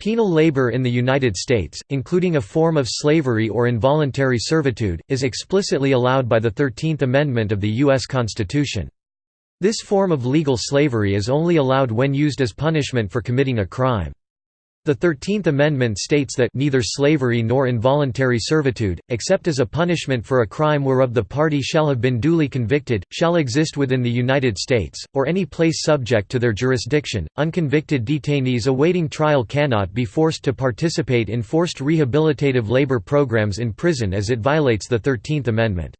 Penal labor in the United States, including a form of slavery or involuntary servitude, is explicitly allowed by the Thirteenth Amendment of the U.S. Constitution. This form of legal slavery is only allowed when used as punishment for committing a crime. The Thirteenth Amendment states that neither slavery nor involuntary servitude, except as a punishment for a crime whereof the party shall have been duly convicted, shall exist within the United States, or any place subject to their jurisdiction. Unconvicted detainees awaiting trial cannot be forced to participate in forced rehabilitative labor programs in prison as it violates the Thirteenth Amendment.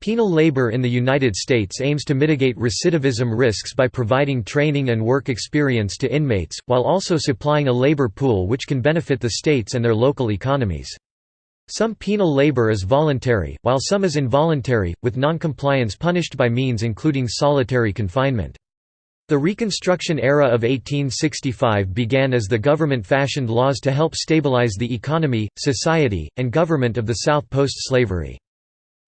Penal labor in the United States aims to mitigate recidivism risks by providing training and work experience to inmates, while also supplying a labor pool which can benefit the states and their local economies. Some penal labor is voluntary, while some is involuntary, with noncompliance punished by means including solitary confinement. The Reconstruction era of 1865 began as the government fashioned laws to help stabilize the economy, society, and government of the South post-slavery.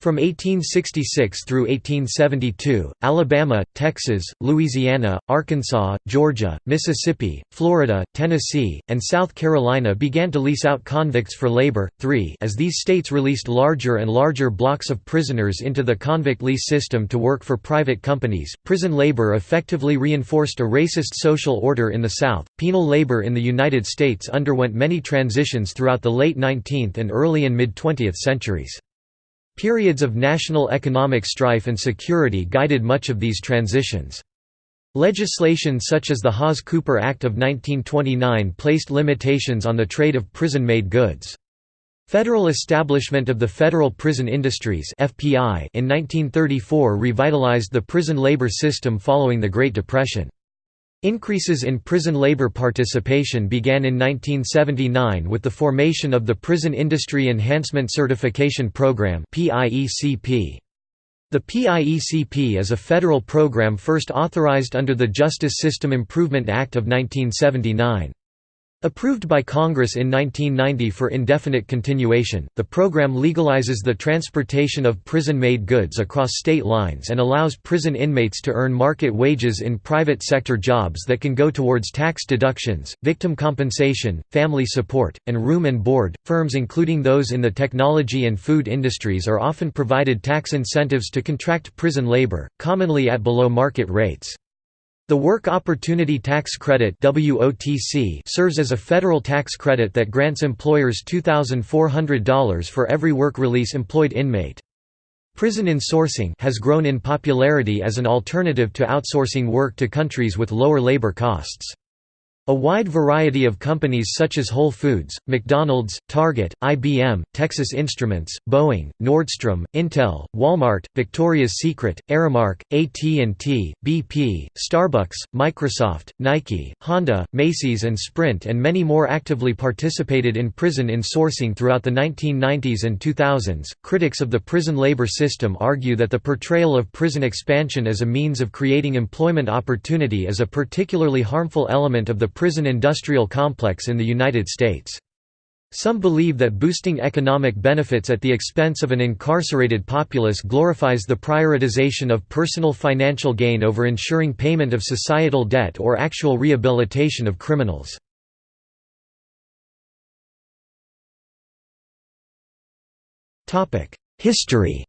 From 1866 through 1872, Alabama, Texas, Louisiana, Arkansas, Georgia, Mississippi, Florida, Tennessee, and South Carolina began to lease out convicts for labor. 3 As these states released larger and larger blocks of prisoners into the convict lease system to work for private companies, prison labor effectively reinforced a racist social order in the South. Penal labor in the United States underwent many transitions throughout the late 19th and early and mid 20th centuries. Periods of national economic strife and security guided much of these transitions. Legislation such as the Hawes-Cooper Act of 1929 placed limitations on the trade of prison-made goods. Federal establishment of the Federal Prison Industries in 1934 revitalized the prison labor system following the Great Depression. Increases in prison labor participation began in 1979 with the formation of the Prison Industry Enhancement Certification Program The PIECP is a federal program first authorized under the Justice System Improvement Act of 1979. Approved by Congress in 1990 for indefinite continuation, the program legalizes the transportation of prison-made goods across state lines and allows prison inmates to earn market wages in private sector jobs that can go towards tax deductions, victim compensation, family support, and room and board. Firms including those in the technology and food industries are often provided tax incentives to contract prison labor, commonly at below market rates. The Work Opportunity Tax Credit serves as a federal tax credit that grants employers $2,400 for every work release employed inmate. Prison insourcing has grown in popularity as an alternative to outsourcing work to countries with lower labor costs. A wide variety of companies such as Whole Foods, McDonald's, Target, IBM, Texas Instruments, Boeing, Nordstrom, Intel, Walmart, Victoria's Secret, Aramark, AT&T, BP, Starbucks, Microsoft, Nike, Honda, Macy's and Sprint and many more actively participated in prison insourcing throughout the 1990s and 2000s. Critics of the prison labor system argue that the portrayal of prison expansion as a means of creating employment opportunity is a particularly harmful element of the prison industrial complex in the United States. Some believe that boosting economic benefits at the expense of an incarcerated populace glorifies the prioritization of personal financial gain over ensuring payment of societal debt or actual rehabilitation of criminals. History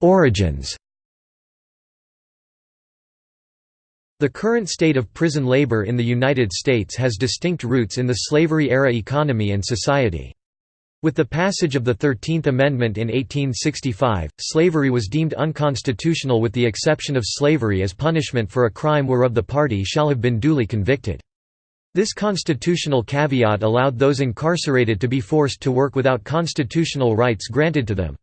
Origins The current state of prison labor in the United States has distinct roots in the slavery-era economy and society. With the passage of the Thirteenth Amendment in 1865, slavery was deemed unconstitutional with the exception of slavery as punishment for a crime whereof the party shall have been duly convicted. This constitutional caveat allowed those incarcerated to be forced to work without constitutional rights granted to them.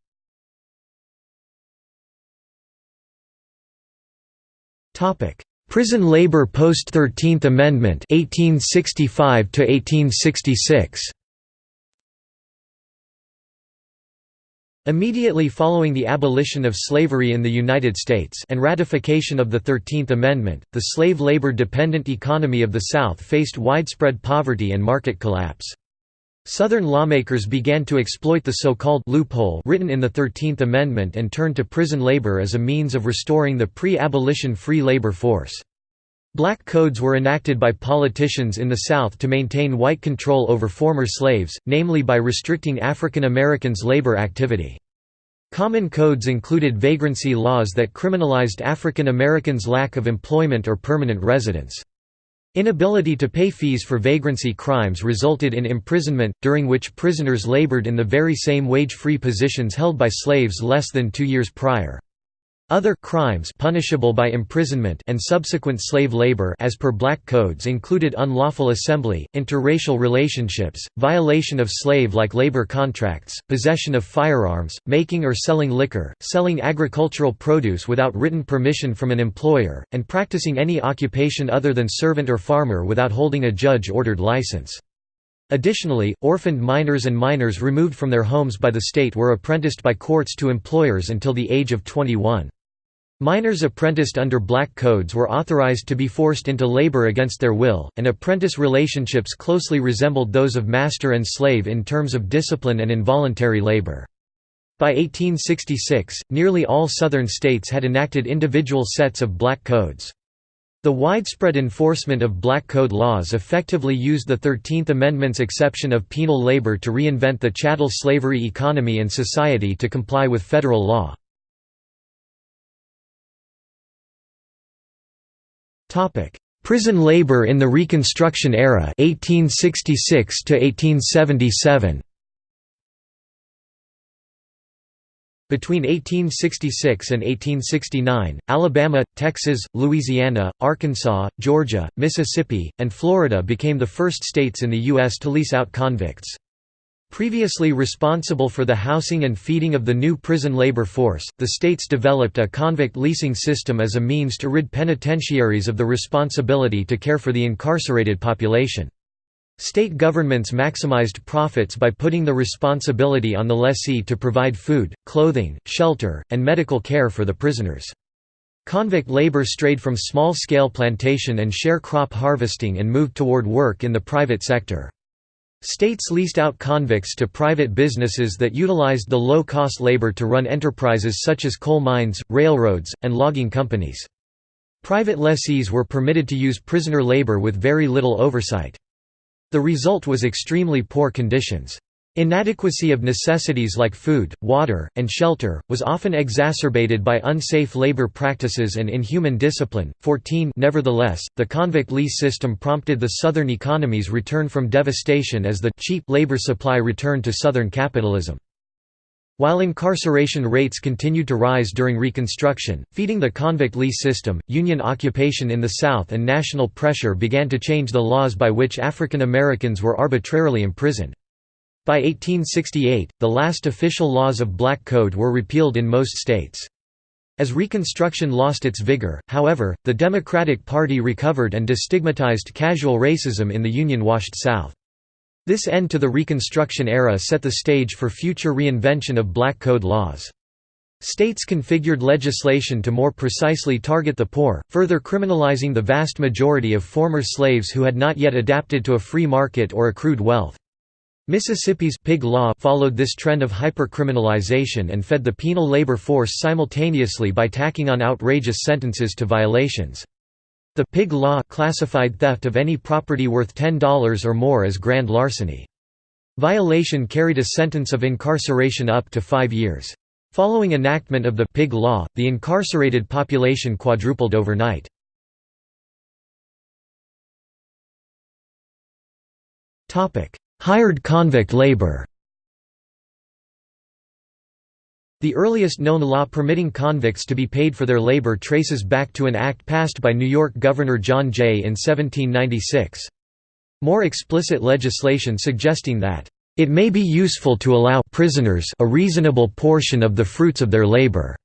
Topic: Prison labor post 13th Amendment 1865 to 1866. Immediately following the abolition of slavery in the United States and ratification of the Thirteenth Amendment, the slave labor-dependent economy of the South faced widespread poverty and market collapse. Southern lawmakers began to exploit the so-called loophole written in the Thirteenth Amendment and turned to prison labor as a means of restoring the pre-abolition free labor force. Black codes were enacted by politicians in the South to maintain white control over former slaves, namely by restricting African Americans' labor activity. Common codes included vagrancy laws that criminalized African Americans' lack of employment or permanent residence. Inability to pay fees for vagrancy crimes resulted in imprisonment, during which prisoners labored in the very same wage-free positions held by slaves less than two years prior. Other crimes punishable by imprisonment and subsequent slave labor as per black codes included unlawful assembly, interracial relationships, violation of slave-like labor contracts, possession of firearms, making or selling liquor, selling agricultural produce without written permission from an employer, and practicing any occupation other than servant or farmer without holding a judge-ordered license. Additionally, orphaned minors and minors removed from their homes by the state were apprenticed by courts to employers until the age of 21. Minors apprenticed under black codes were authorized to be forced into labor against their will, and apprentice relationships closely resembled those of master and slave in terms of discipline and involuntary labor. By 1866, nearly all Southern states had enacted individual sets of black codes. The widespread enforcement of black code laws effectively used the Thirteenth Amendment's exception of penal labor to reinvent the chattel slavery economy and society to comply with federal law. Topic: Prison labor in the Reconstruction era 1866 to 1877. Between 1866 and 1869, Alabama, Texas, Louisiana, Arkansas, Georgia, Mississippi, and Florida became the first states in the U.S. to lease out convicts. Previously responsible for the housing and feeding of the new prison labor force, the states developed a convict leasing system as a means to rid penitentiaries of the responsibility to care for the incarcerated population. State governments maximized profits by putting the responsibility on the lessee to provide food, clothing, shelter, and medical care for the prisoners. Convict labor strayed from small-scale plantation and share crop harvesting and moved toward work in the private sector. States leased out convicts to private businesses that utilized the low-cost labor to run enterprises such as coal mines, railroads, and logging companies. Private lessees were permitted to use prisoner labor with very little oversight. The result was extremely poor conditions. Inadequacy of necessities like food, water, and shelter, was often exacerbated by unsafe labor practices and inhuman discipline. 14 Nevertheless, the convict lease system prompted the Southern economy's return from devastation as the cheap labor supply returned to Southern capitalism. While incarceration rates continued to rise during Reconstruction, feeding the convict lease system, Union occupation in the South and national pressure began to change the laws by which African Americans were arbitrarily imprisoned. By 1868, the last official laws of Black Code were repealed in most states. As Reconstruction lost its vigor, however, the Democratic Party recovered and destigmatized casual racism in the Union-washed South. This end to the Reconstruction era set the stage for future reinvention of Black Code laws. States configured legislation to more precisely target the poor, further criminalizing the vast majority of former slaves who had not yet adapted to a free market or accrued wealth. Mississippi's pig law followed this trend of hypercriminalization and fed the penal labor force simultaneously by tacking on outrageous sentences to violations. The pig law classified theft of any property worth $10 or more as grand larceny. Violation carried a sentence of incarceration up to five years. Following enactment of the pig law, the incarcerated population quadrupled overnight. Topic: Hired convict labor The earliest known law permitting convicts to be paid for their labor traces back to an act passed by New York Governor John Jay in 1796. More explicit legislation suggesting that, "...it may be useful to allow prisoners a reasonable portion of the fruits of their labor."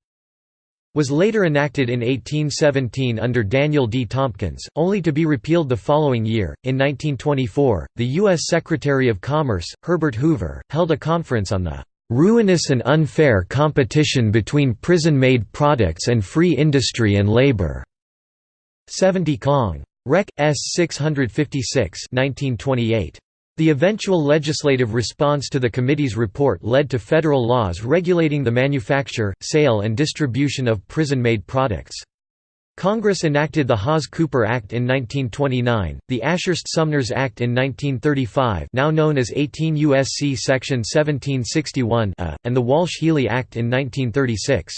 Was later enacted in 1817 under Daniel D. Tompkins, only to be repealed the following year. In 1924, the U.S. Secretary of Commerce, Herbert Hoover, held a conference on the ruinous and unfair competition between prison-made products and free industry and labor. 70 Cong. Rec. S. 656 1928. The eventual legislative response to the committee's report led to federal laws regulating the manufacture, sale and distribution of prison-made products. Congress enacted the Hawes-Cooper Act in 1929, the Ashurst-Sumners Act in 1935 now known as 18 U.S.C. Section 1761 and the Walsh-Healey Act in 1936.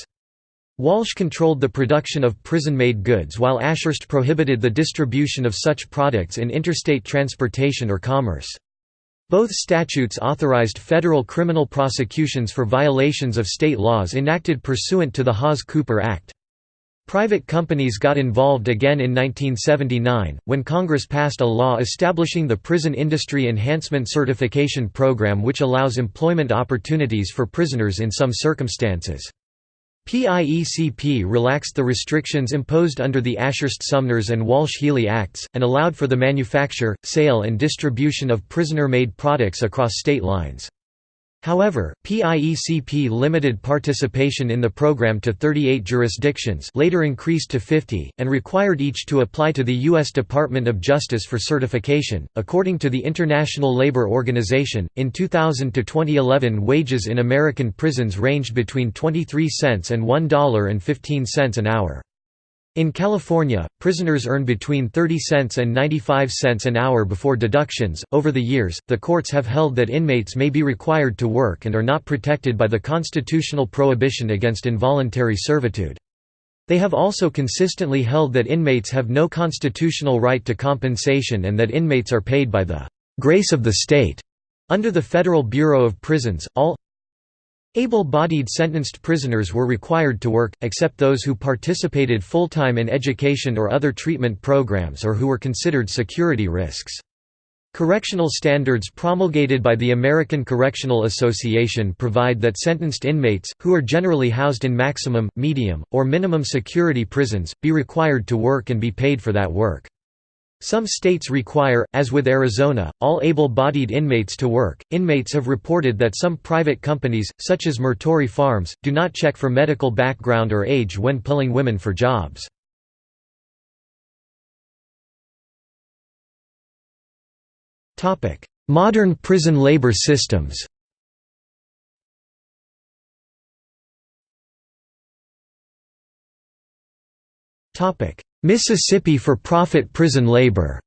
Walsh controlled the production of prison-made goods while Ashurst prohibited the distribution of such products in interstate transportation or commerce. Both statutes authorized federal criminal prosecutions for violations of state laws enacted pursuant to the Hawes-Cooper Act. Private companies got involved again in 1979, when Congress passed a law establishing the Prison Industry Enhancement Certification Program which allows employment opportunities for prisoners in some circumstances. PIECP relaxed the restrictions imposed under the Ashurst-Sumners and Walsh-Healey Acts, and allowed for the manufacture, sale and distribution of prisoner-made products across state lines. However, PIECP limited participation in the program to 38 jurisdictions later increased to 50, and required each to apply to the U.S. Department of Justice for certification. According to the International Labour Organization, in 2000 to 2011 wages in American prisons ranged between 23 cents and $1.15 an hour. In California, prisoners earn between 30 cents and 95 cents an hour before deductions. Over the years, the courts have held that inmates may be required to work and are not protected by the constitutional prohibition against involuntary servitude. They have also consistently held that inmates have no constitutional right to compensation and that inmates are paid by the grace of the state. Under the Federal Bureau of Prisons, all Able-bodied sentenced prisoners were required to work, except those who participated full-time in education or other treatment programs or who were considered security risks. Correctional standards promulgated by the American Correctional Association provide that sentenced inmates, who are generally housed in maximum, medium, or minimum security prisons, be required to work and be paid for that work. Some states require, as with Arizona, all able-bodied inmates to work. Inmates have reported that some private companies, such as Martori Farms, do not check for medical background or age when pulling women for jobs. Modern prison labor systems. Topic: Mississippi for-profit prison labor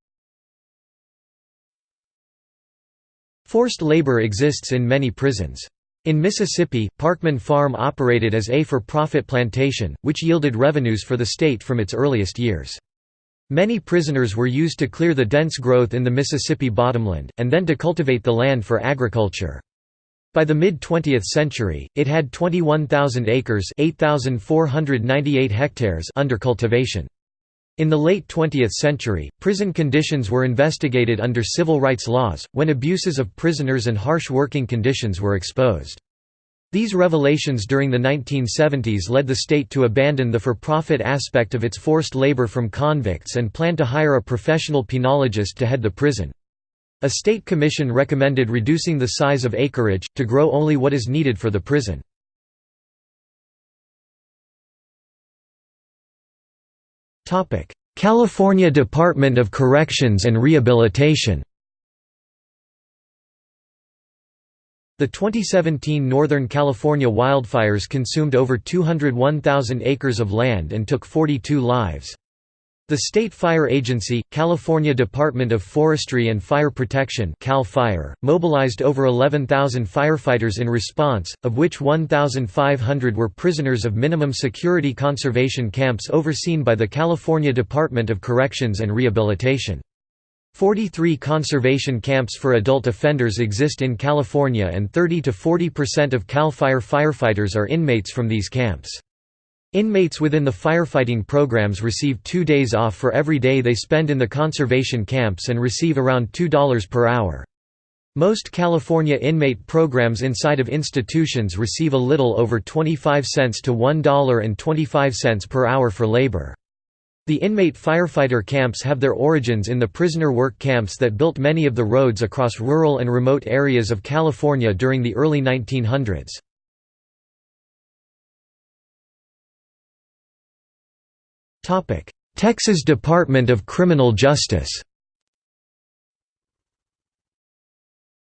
Forced labor exists in many prisons. In Mississippi, Parchman Farm operated as a for-profit plantation, which yielded revenues for the state from its earliest years. Many prisoners were used to clear the dense growth in the Mississippi bottomland, and then to cultivate the land for agriculture. By the mid-20th century, it had 21,000 acres 8,498 hectares under cultivation. In the late 20th century, prison conditions were investigated under civil rights laws, when abuses of prisoners and harsh working conditions were exposed. These revelations during the 1970s led the state to abandon the for-profit aspect of its forced labor from convicts and plan to hire a professional penologist to head the prison. A state commission recommended reducing the size of acreage, to grow only what is needed for the prison. California Department of Corrections and Rehabilitation The 2017 Northern California wildfires consumed over 201,000 acres of land and took 42 lives. The State Fire Agency, California Department of Forestry and Fire Protection CAL FIRE, mobilized over 11,000 firefighters in response, of which 1,500 were prisoners of minimum security conservation camps overseen by the California Department of Corrections and Rehabilitation. 43 conservation camps for adult offenders exist in California and 30 to 40% of CAL FIRE firefighters are inmates from these camps. Inmates within the firefighting programs receive two days off for every day they spend in the conservation camps and receive around $2 per hour. Most California inmate programs inside of institutions receive a little over 25 cents to $1.25 per hour for labor. The inmate firefighter camps have their origins in the prisoner work camps that built many of the roads across rural and remote areas of California during the early 1900s. Texas Department of Criminal Justice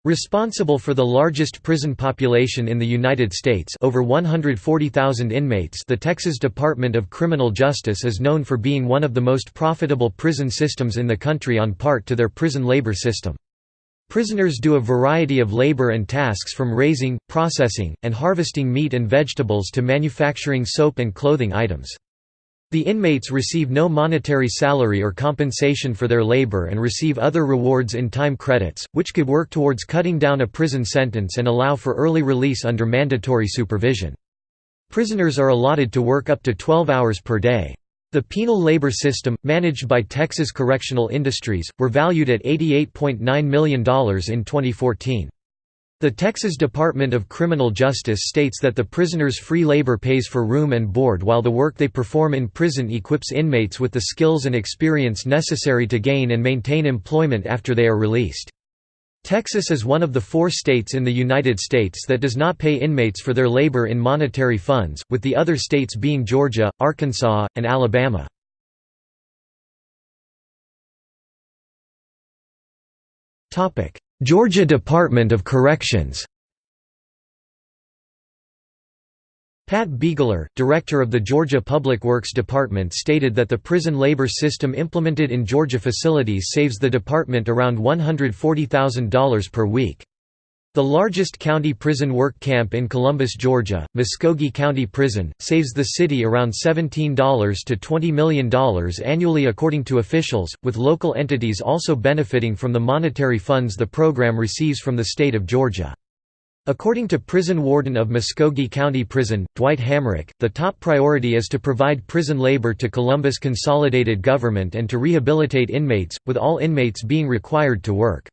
Responsible for the largest prison population in the United States over 140,000 inmates the Texas Department of Criminal Justice is known for being one of the most profitable prison systems in the country on part to their prison labor system. Prisoners do a variety of labor and tasks from raising, processing, and harvesting meat and vegetables to manufacturing soap and clothing items. The inmates receive no monetary salary or compensation for their labor and receive other rewards in time credits, which could work towards cutting down a prison sentence and allow for early release under mandatory supervision. Prisoners are allotted to work up to 12 hours per day. The penal labor system, managed by Texas Correctional Industries, were valued at $88.9 million in 2014. The Texas Department of Criminal Justice states that the prisoners' free labor pays for room and board while the work they perform in prison equips inmates with the skills and experience necessary to gain and maintain employment after they are released. Texas is one of the four states in the United States that does not pay inmates for their labor in monetary funds, with the other states being Georgia, Arkansas, and Alabama. Georgia Department of Corrections Pat Begeler, director of the Georgia Public Works Department stated that the prison labor system implemented in Georgia facilities saves the department around $140,000 per week. The largest county prison work camp in Columbus, Georgia, Muscogee County Prison, saves the city around $17 to $20 million annually according to officials, with local entities also benefiting from the monetary funds the program receives from the state of Georgia. According to prison warden of Muscogee County Prison, Dwight Hamrick, the top priority is to provide prison labor to Columbus Consolidated Government and to rehabilitate inmates, with all inmates being required to work.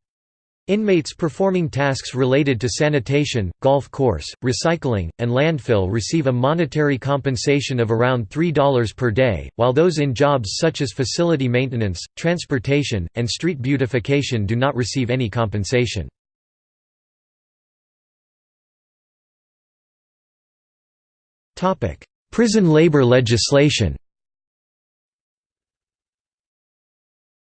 Inmates performing tasks related to sanitation, golf course, recycling, and landfill receive a monetary compensation of around $3 per day, while those in jobs such as facility maintenance, transportation, and street beautification do not receive any compensation. Prison labor legislation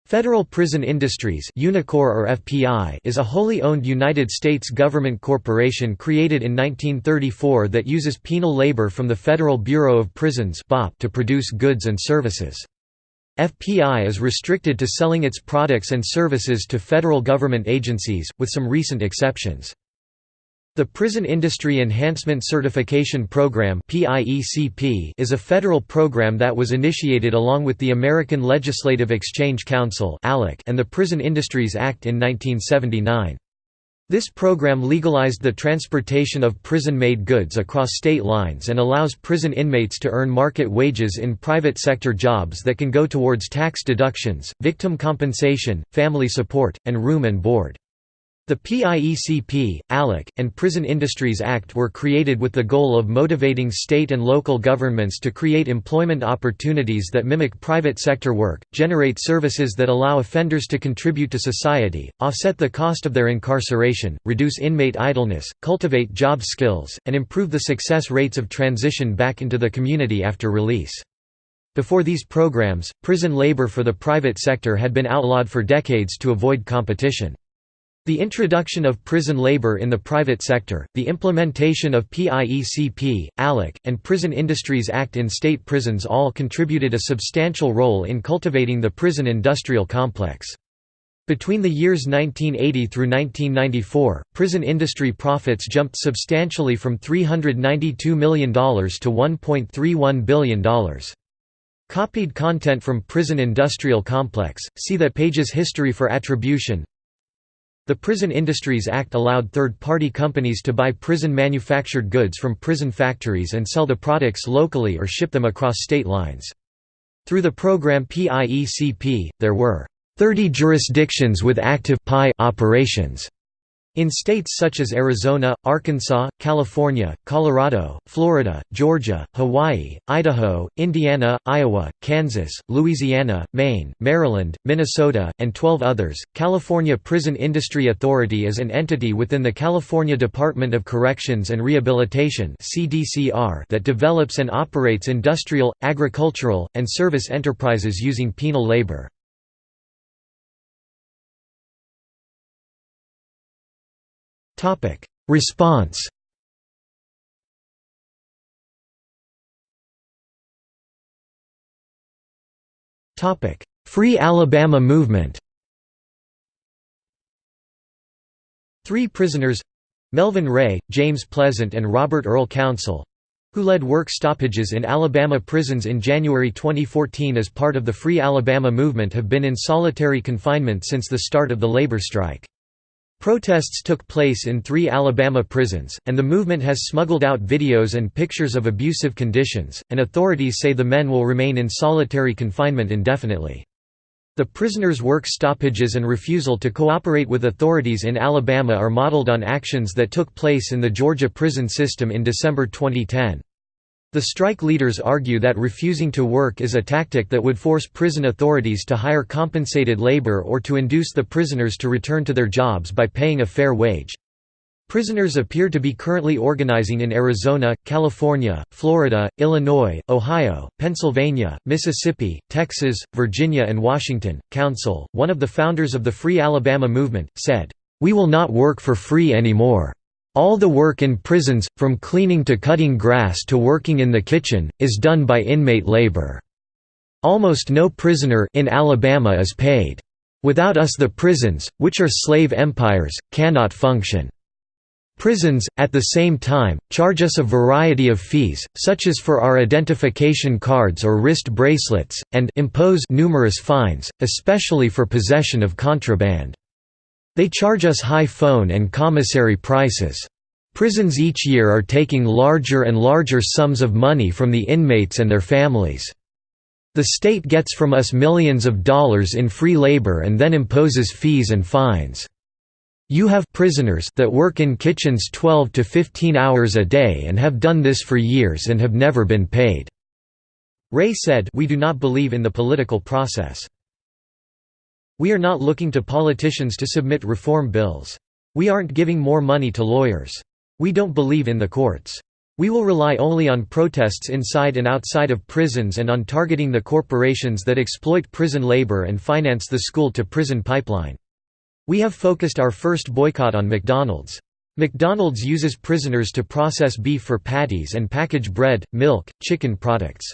Federal Prison Industries Unicor or FPI is a wholly owned United States government corporation created in 1934 that uses penal labor from the Federal Bureau of Prisons to produce goods and services. FPI is restricted to selling its products and services to federal government agencies, with some recent exceptions. The Prison Industry Enhancement Certification Program is a federal program that was initiated along with the American Legislative Exchange Council and the Prison Industries Act in 1979. This program legalized the transportation of prison-made goods across state lines and allows prison inmates to earn market wages in private sector jobs that can go towards tax deductions, victim compensation, family support, and room and board. The PIECP, ALEC, and Prison Industries Act were created with the goal of motivating state and local governments to create employment opportunities that mimic private sector work, generate services that allow offenders to contribute to society, offset the cost of their incarceration, reduce inmate idleness, cultivate job skills, and improve the success rates of transition back into the community after release. Before these programs, prison labor for the private sector had been outlawed for decades to avoid competition. The introduction of prison labor in the private sector, the implementation of PIECP, ALEC, and Prison Industries Act in state prisons all contributed a substantial role in cultivating the prison industrial complex. Between the years 1980 through 1994, prison industry profits jumped substantially from $392 million to $1.31 billion. Copied content from Prison Industrial Complex, see that page's history for attribution the Prison Industries Act allowed third-party companies to buy prison-manufactured goods from prison factories and sell the products locally or ship them across state lines. Through the program PIECP, there were 30 jurisdictions with active operations. In states such as Arizona, Arkansas, California, Colorado, Florida, Georgia, Hawaii, Idaho, Indiana, Iowa, Kansas, Louisiana, Maine, Maryland, Minnesota, and 12 others, California Prison Industry Authority is an entity within the California Department of Corrections and Rehabilitation that develops and operates industrial, agricultural, and service enterprises using penal labor. Response Topic: Free Alabama movement Three prisoners—Melvin Ray, James Pleasant and Robert Earl Council—who led work stoppages in Alabama prisons in January 2014 as part of the Free Alabama movement have been in solitary confinement since the start of the labor strike. Protests took place in three Alabama prisons, and the movement has smuggled out videos and pictures of abusive conditions, and authorities say the men will remain in solitary confinement indefinitely. The prisoners' work stoppages and refusal to cooperate with authorities in Alabama are modeled on actions that took place in the Georgia prison system in December 2010. The strike leaders argue that refusing to work is a tactic that would force prison authorities to hire compensated labor or to induce the prisoners to return to their jobs by paying a fair wage. Prisoners appear to be currently organizing in Arizona, California, Florida, Illinois, Ohio, Pennsylvania, Mississippi, Texas, Virginia and Washington. Council, one of the founders of the Free Alabama movement, said, "We will not work for free anymore. All the work in prisons, from cleaning to cutting grass to working in the kitchen, is done by inmate labor. Almost no prisoner in Alabama is paid. Without us the prisons, which are slave empires, cannot function. Prisons, at the same time, charge us a variety of fees, such as for our identification cards or wrist bracelets, and impose numerous fines, especially for possession of contraband. They charge us high phone and commissary prices. Prisons each year are taking larger and larger sums of money from the inmates and their families. The state gets from us millions of dollars in free labor and then imposes fees and fines. You have prisoners that work in kitchens 12 to 15 hours a day and have done this for years and have never been paid." Ray said we do not believe in the political process. We are not looking to politicians to submit reform bills. We aren't giving more money to lawyers. We don't believe in the courts. We will rely only on protests inside and outside of prisons and on targeting the corporations that exploit prison labor and finance the school-to-prison pipeline. We have focused our first boycott on McDonald's. McDonald's uses prisoners to process beef for patties and package bread, milk, chicken products.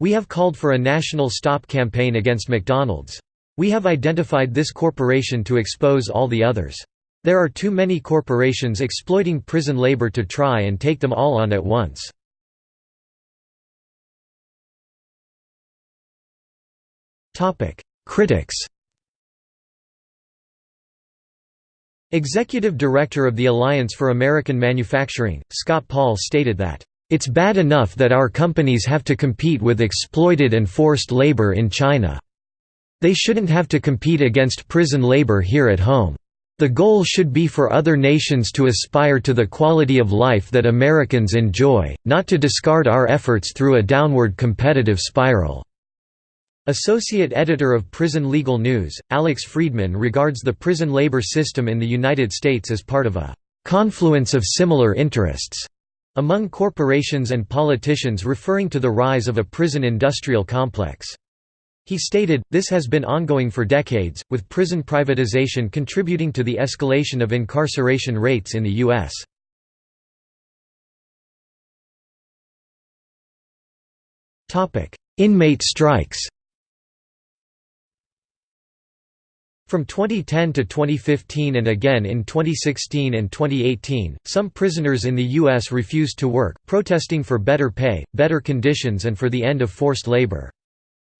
We have called for a national stop campaign against McDonald's. We have identified this corporation to expose all the others. There are too many corporations exploiting prison labor to try and take them all on at once. Critics Executive Director of the Alliance for American Manufacturing, Scott Paul stated that, "...it's bad enough that our companies have to compete with exploited and forced labor in China." They shouldn't have to compete against prison labor here at home. The goal should be for other nations to aspire to the quality of life that Americans enjoy, not to discard our efforts through a downward competitive spiral." Associate editor of Prison Legal News, Alex Friedman regards the prison labor system in the United States as part of a «confluence of similar interests» among corporations and politicians referring to the rise of a prison industrial complex. He stated, this has been ongoing for decades, with prison privatization contributing to the escalation of incarceration rates in the U.S. Inmate strikes From 2010 to 2015 and again in 2016 and 2018, some prisoners in the U.S. refused to work, protesting for better pay, better conditions and for the end of forced labor.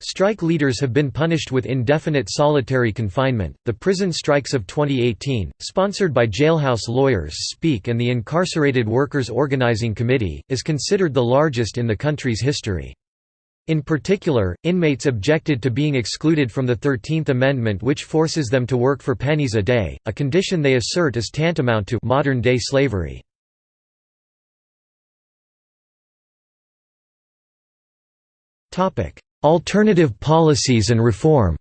Strike leaders have been punished with indefinite solitary confinement. The prison strikes of 2018, sponsored by Jailhouse Lawyers Speak and the Incarcerated Workers Organizing Committee, is considered the largest in the country's history. In particular, inmates objected to being excluded from the Thirteenth Amendment which forces them to work for pennies a day, a condition they assert is tantamount to modern-day slavery. Alternative policies and reform.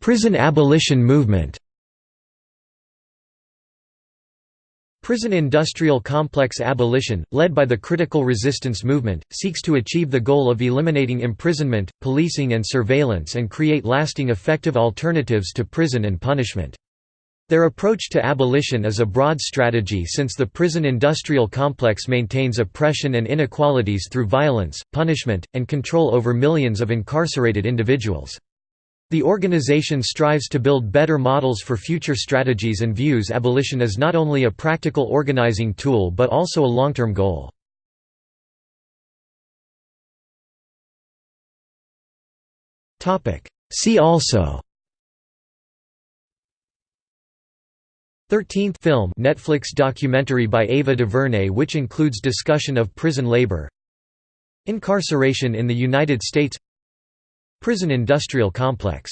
Prison abolition movement. Prison industrial complex abolition, led by the critical resistance movement, seeks to achieve the goal of eliminating imprisonment, policing and surveillance and create lasting effective alternatives to prison and punishment. Their approach to abolition is a broad strategy since the prison industrial complex maintains oppression and inequalities through violence, punishment, and control over millions of incarcerated individuals. The organization strives to build better models for future strategies and views abolition as not only a practical organizing tool but also a long-term goal. See also 13th film Netflix documentary by Ava DuVernay which includes discussion of prison labor Incarceration in the United States Prison industrial complex